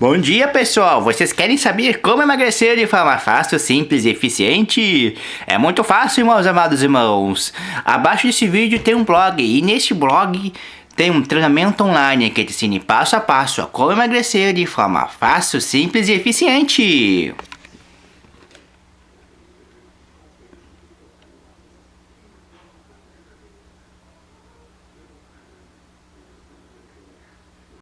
Bom dia pessoal, vocês querem saber como emagrecer de forma fácil, simples e eficiente? É muito fácil meus amados irmãos. Abaixo desse vídeo tem um blog e neste blog tem um treinamento online que te ensina passo a passo a como emagrecer de forma fácil, simples e eficiente.